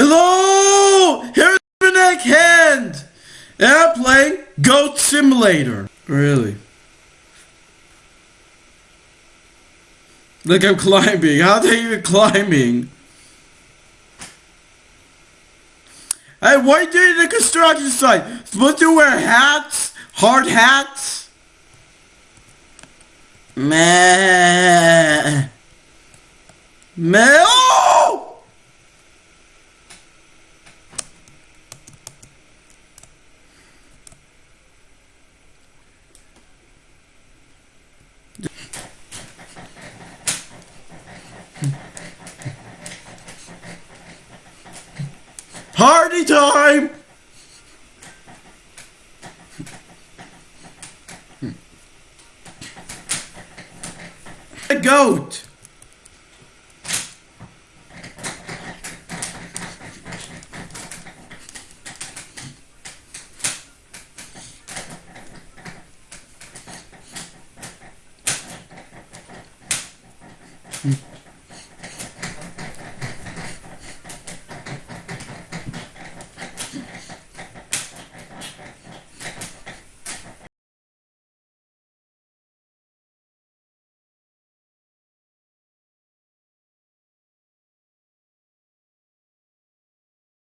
Hello! Here's Nick Hand! And I'm playing Goat Simulator. Really? Look, I'm climbing. How are you climbing? Hey, why are you doing the construction site? Supposed to wear hats? Hard hats? Meh. Meh. Party time! A goat!